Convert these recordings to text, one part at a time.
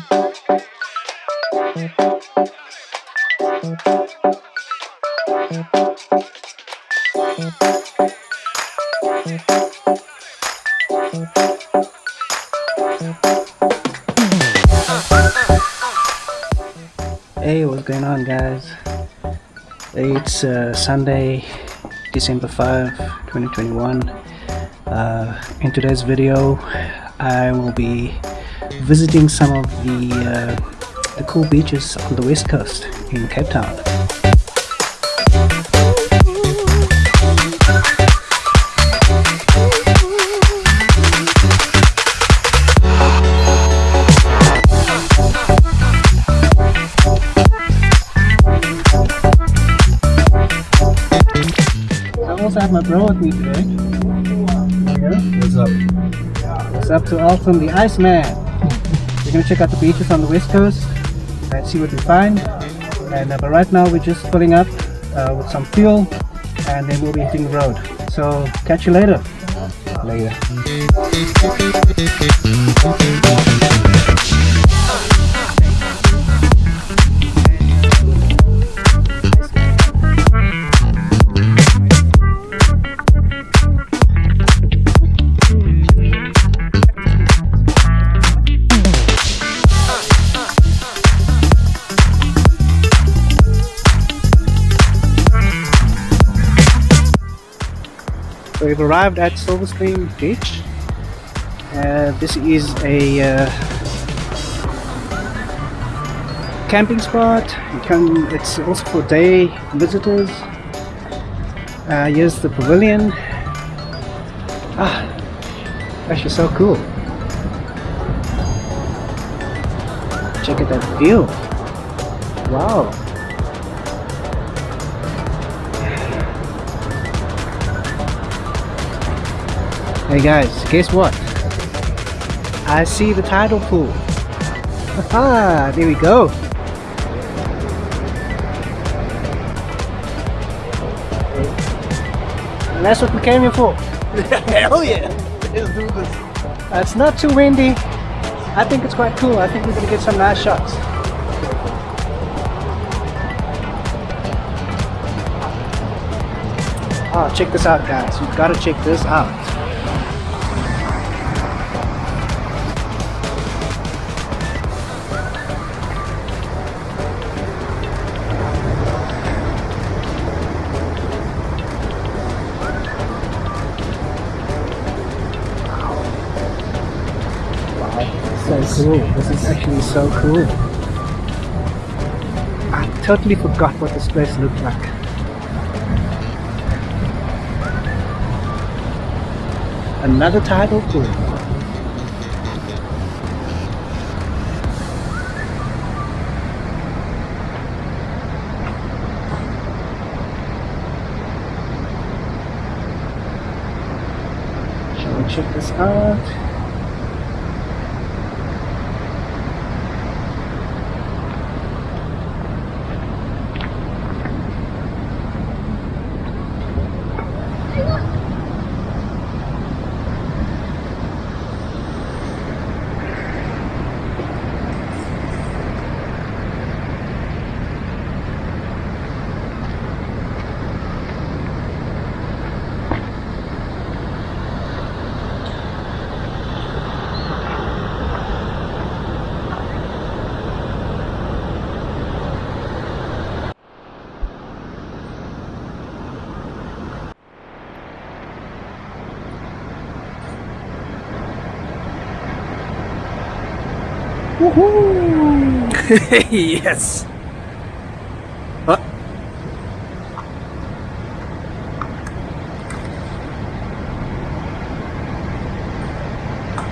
Hey, what's going on guys? It's uh, Sunday, December 5, 2021. Uh, in today's video, I will be visiting some of the, uh, the cool beaches on the west coast in Cape Town. I also have my bro with me today. What's up? What's up to Alton the Iceman? We're gonna check out the beaches on the west coast and see what we find. And uh, but right now we're just filling up uh, with some fuel, and then we'll be hitting the road. So catch you later. Later. We've arrived at Silver Beach. Uh, this is a uh, camping spot. Can. It's also for day visitors. Uh, here's the pavilion. Ah, that's just so cool. Check out that view. Wow. Hey guys, guess what? I see the tidal pool. Haha, there we go. And that's what we came here for. Hell yeah! Let's do this. Uh, it's not too windy. I think it's quite cool. I think we're gonna get some nice shots. Oh, check this out guys. You've got to check this out. Cool. This is actually so cool. I totally forgot what this place looked like. Another tidal pool. Shall we check this out? yes! Huh?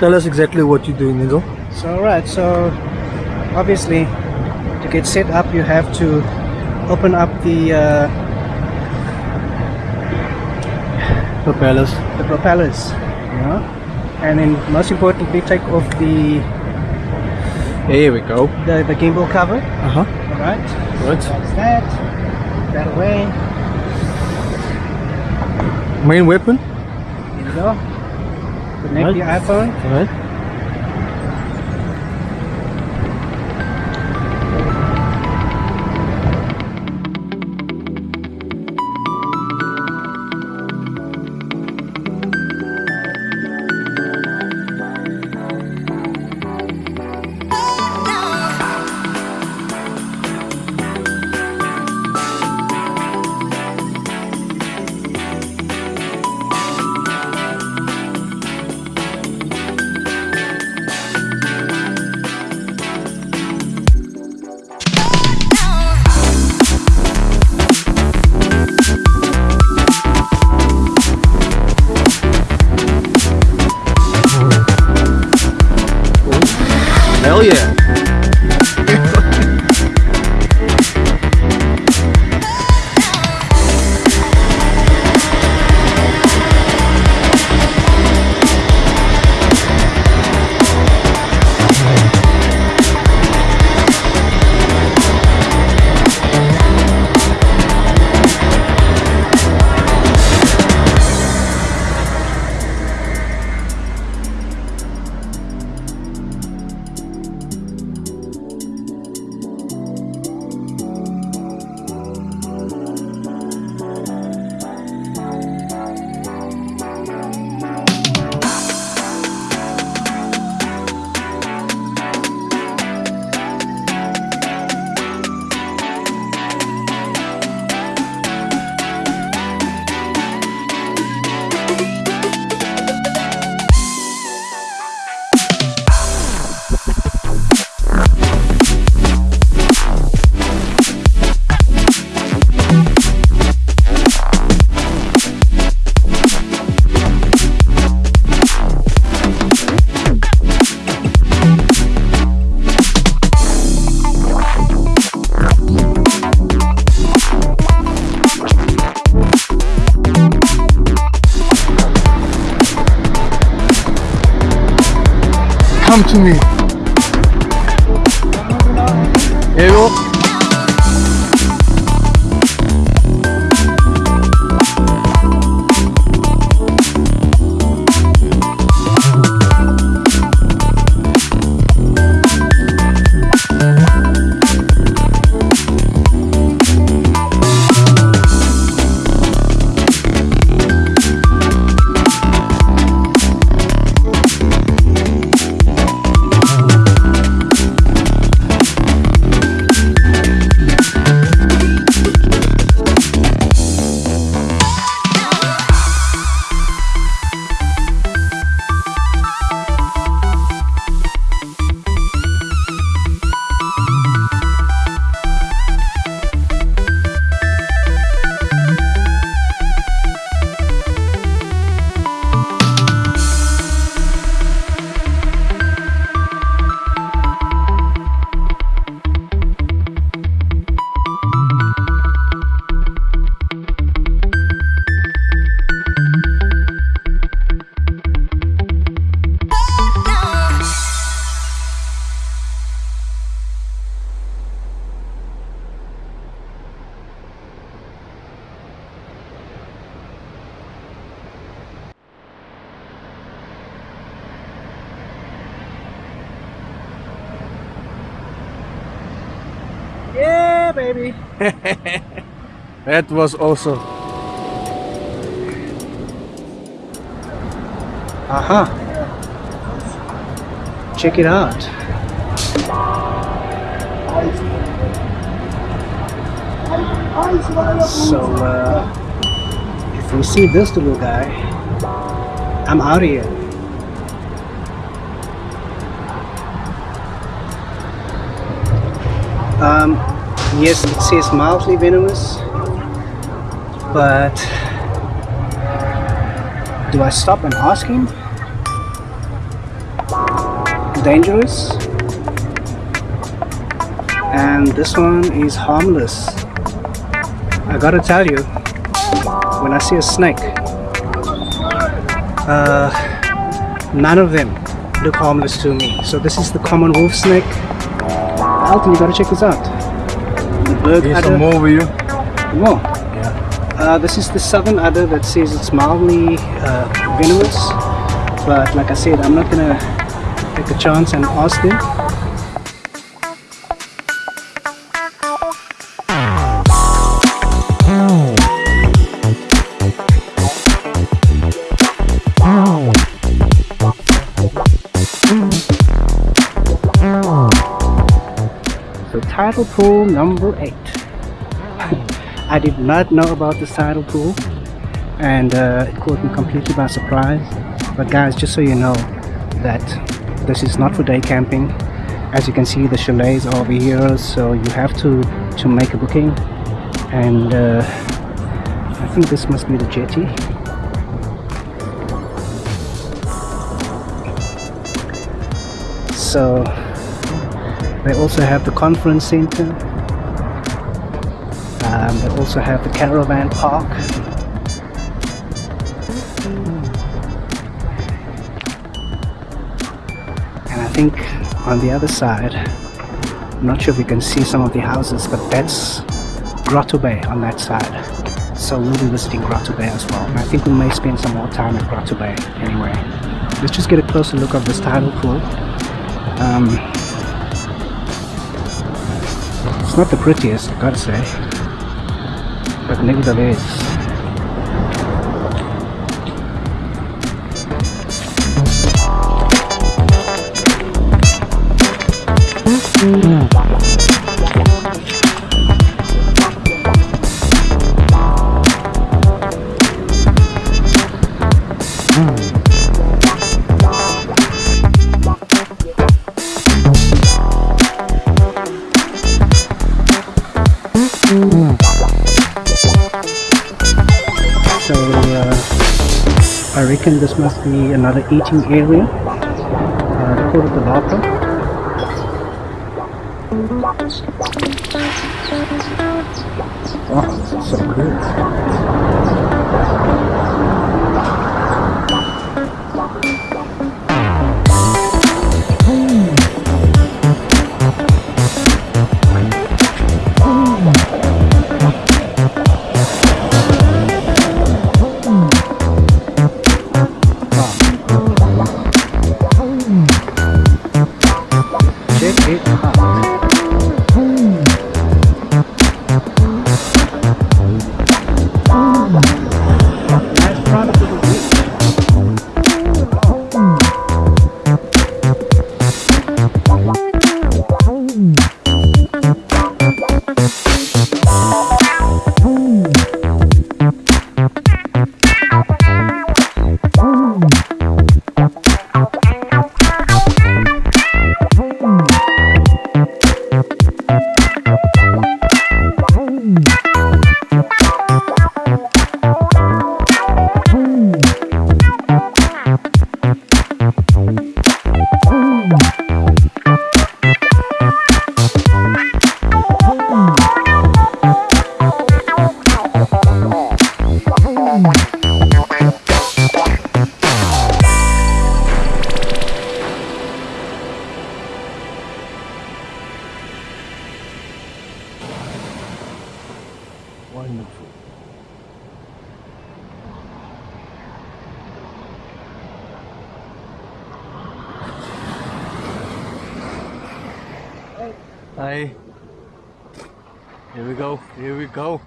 Tell us exactly what you're doing, Nizo. So right, so obviously to get set up you have to open up the uh, Propellers. the propellers, you know, and then most importantly take off the Here we go. the, the gimbal cover. Uh-huh. Alright, Right. that's that. That way. Main weapon. Here you go. Connect Right. the iPhone. Alright. Come to me. Here you go. That was awesome. Aha. Check it out. So, uh, if you see this little guy, I'm out of here. Um, yes, it says mildly venomous, but do I stop and ask him? Dangerous. And this one is harmless. I gotta tell you, when I see a snake, uh, none of them look harmless to me. So this is the common wolf snake. Alton, you gotta check this out. The Here's adder. some more with you. More. Uh, this is the southern adder that says it's mildly uh, venomous, but like I said, I'm not gonna take a chance and ask them. So tidal pool number eight. I did not know about the tidal pool and uh, it caught me completely by surprise. But guys, just so you know that this is not for day camping. As you can see, the chalets are over here, so you have to to make a booking. And uh, I think this must be the jetty. So They also have the conference center. Um, they also have the caravan park. And I think on the other side, I'm not sure if you can see some of the houses, but that's Grotto Bay on that side. So we'll be visiting Grotto Bay as well. And I think we may spend some more time at Grotto Bay anyway. Let's just get a closer look of this tidal pool. Um, it's not the prettiest, I gotta say, but nevertheless, So reckon this must be another eating area. Uh, they the Lapa. Oh, so good. Wonderful. Hi. Here we go. Here we go.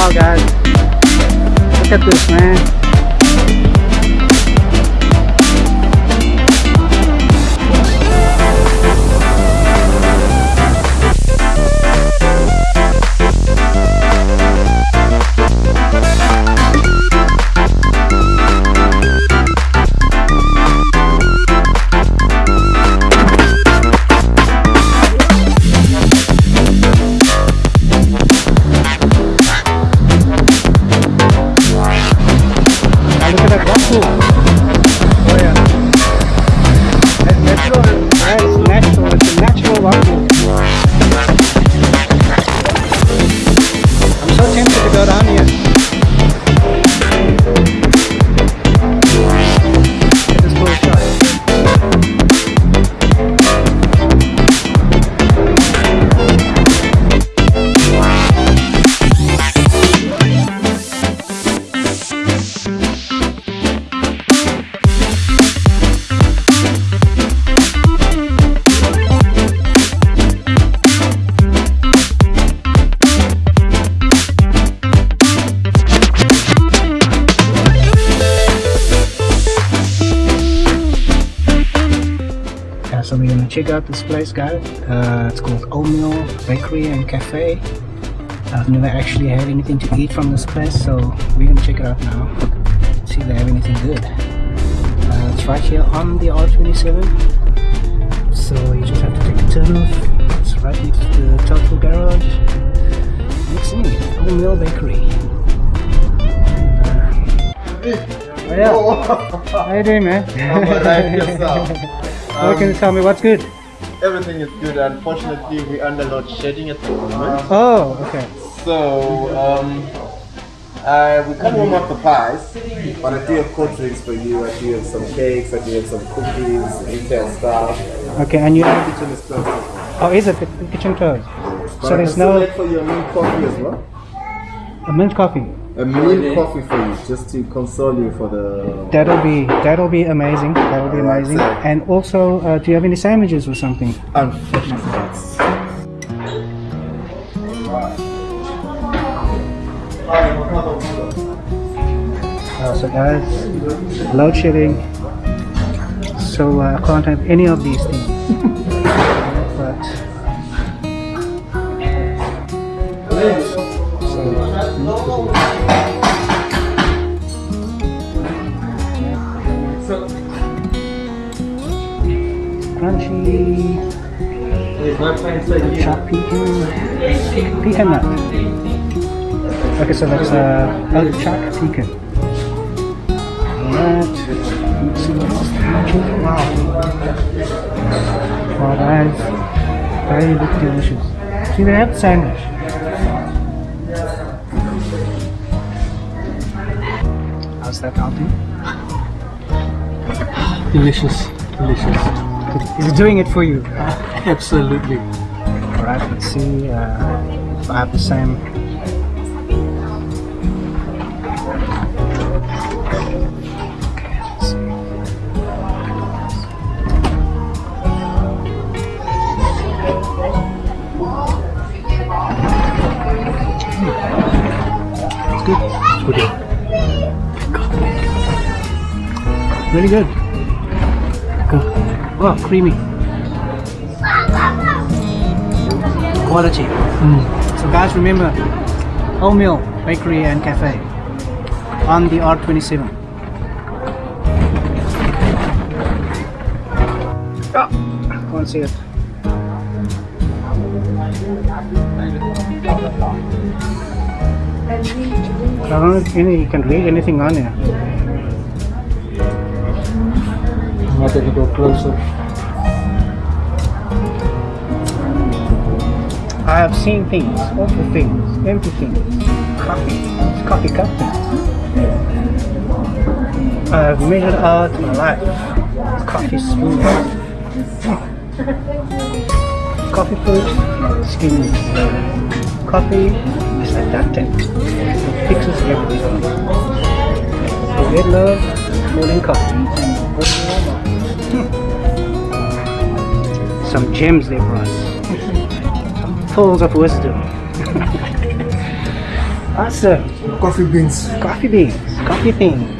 Wow, guys. Look at this, man. So we're gonna check out this place, guys. Uh, it's called Oatmeal Bakery and Cafe. I've never actually had anything to eat from this place, so we're gonna check it out now. See if they have anything good. Uh, it's right here on the R27, so you just have to take a turn off. It's right next to the Total Garage. Next thing, Oatmeal Bakery. And, uh, oh yeah. How you doing, man? I'm alright, yourself. Oh, can you tell me what's good? Everything is good. Unfortunately, we're under load shedding at the moment. Oh, okay. So, um, uh, we can't warm up the pies, but I do have cold drinks for you. I do have some cakes, I do have some cookies, retail stuff. Okay, and you The kitchen is closed. oh, is it the, kitchen closed? But So there's can no wait for your mint coffee as well. a mint coffee. A mint coffee for you, just to console you for the. That'll be that'll be amazing. That'll be amazing. so- And also, uh, do you have any sandwiches or something? Unfortunately, yes. Uh, so guys, load shedding. So uh, I can't have any of these things. but Chopped pecan. Nut. Okay, so that's uh, oat choc pecan. Alright. Let's see what else. Wow. Wow. Very look delicious. See, they have sandwich. How's that healthy? Delicious, delicious. Is it doing it for you? Absolutely. Alright, let's see uh, if I have the same. Okay, let's see. It's good. It's good. Really good. Good. Oh, creamy. Quality. So guys, remember, Oatmeal Bakery and Cafe on the R27. Oh, can't see it. I don't know if any, you can read anything on here. I'm not going to go closer. I have seen things, awful things, empty things, coffee, coffee cup things. I have measured out my life, coffee spoon, coffee fruit, skin, coffee is like that thing, it fixes everything. Red love, morning coffee. Hmm. Some gems there for us pearls of wisdom. awesome. Coffee beans. Coffee beans, coffee things.